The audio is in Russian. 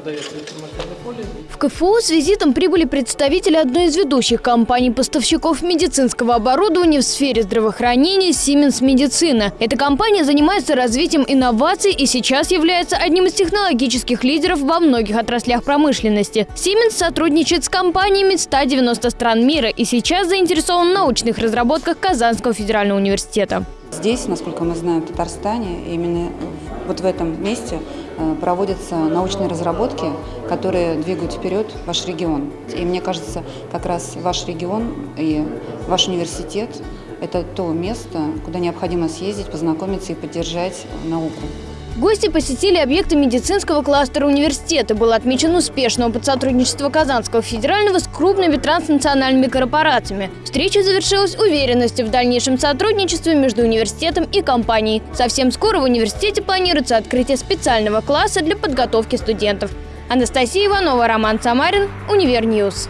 подается информационное поле. В КФУ с визитом прибыли представители одной из ведущих компаний-поставщиков медицинского оборудования в сфере здравоохранения Siemens Медицина. Эта компания занимается развитием инноваций и сейчас является одним из технологических лидеров во многих отраслях промышленности. Siemens сотрудничает с компаниями 190 стран мира и сейчас заинтересован в научных разработках Казанского федерального университета. Здесь, насколько мы знаем, в Татарстане, именно вот в этом месте э, проводятся научные разработки, которые двигают вперед ваш регион. И мне кажется, как раз ваш регион и ваш университет – это то место, куда необходимо съездить, познакомиться и поддержать науку. Гости посетили объекты медицинского кластера университета. Был отмечен успешный опыт сотрудничества Казанского федерального с крупными транснациональными корпорациями. Встреча завершилась уверенностью в дальнейшем сотрудничестве между университетом и компанией. Совсем скоро в университете планируется открытие специального класса для подготовки студентов. Анастасия Иванова, Роман Самарин, Универньюз.